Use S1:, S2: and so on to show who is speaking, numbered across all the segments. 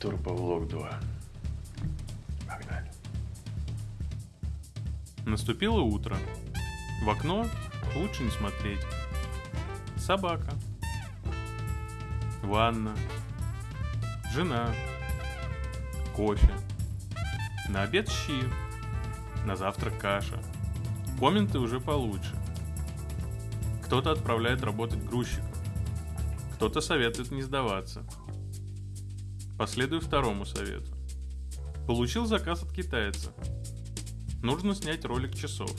S1: Турбовлог 2. Погнали.
S2: Наступило утро. В окно лучше не смотреть. Собака. Ванна. Жена. Кофе. На обед щи. На завтрак каша. Комменты уже получше. Кто-то отправляет работать грузчиков. Кто-то советует не сдаваться. Последую второму совету. Получил заказ от китайца. Нужно снять ролик часов.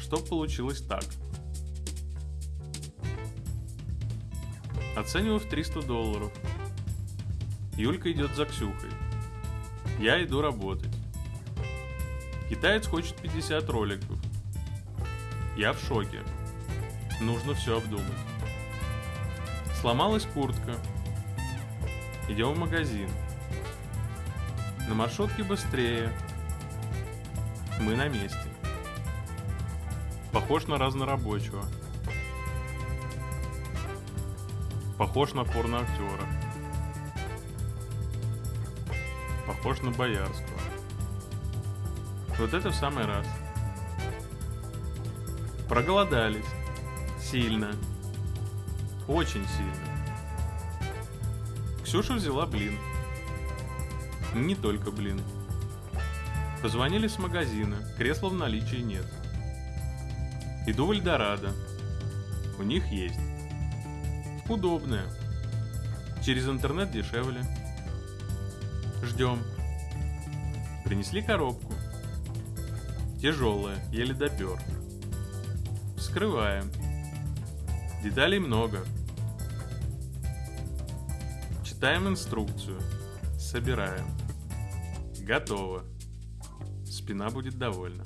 S2: Чтоб получилось так. Оцениваю в 300 долларов. Юлька идет за Ксюхой. Я иду работать. Китаец хочет 50 роликов. Я в шоке. Нужно все обдумать. Сломалась куртка. Идем в магазин. На маршрутке быстрее. Мы на месте. Похож на разнорабочего. Похож на порноактера. Похож на Боярского. Вот это в самый раз. Проголодались. Сильно. Очень сильно. Ксюша взяла блин. Не только блин. Позвонили с магазина, кресла в наличии нет. Иду в Эльдорадо. У них есть. Удобное. Через интернет дешевле. Ждем. Принесли коробку. Тяжелая, еле допер. Вскрываем. Деталей много. Читаем инструкцию. Собираем. Готово. Спина будет довольна.